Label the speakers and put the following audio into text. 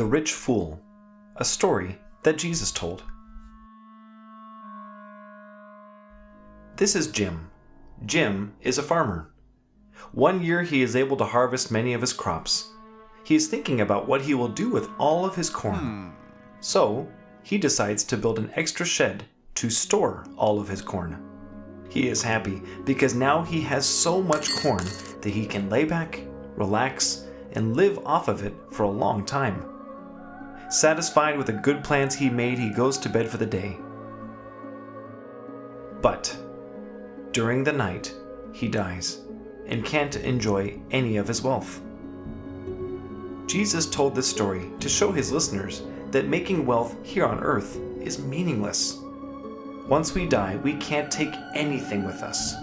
Speaker 1: The Rich Fool, a story that Jesus told. This is Jim. Jim is a farmer. One year he is able to harvest many of his crops. He is thinking about what he will do with all of his corn. Hmm. So, he decides to build an extra shed to store all of his corn. He is happy because now he has so much corn that he can lay back, relax, and live off of it for a long time. Satisfied with the good plans he made, he goes to bed for the day. But during the night, he dies and can't enjoy any of his wealth. Jesus told this story to show his listeners that making wealth here on earth is meaningless. Once we die, we can't take anything with us.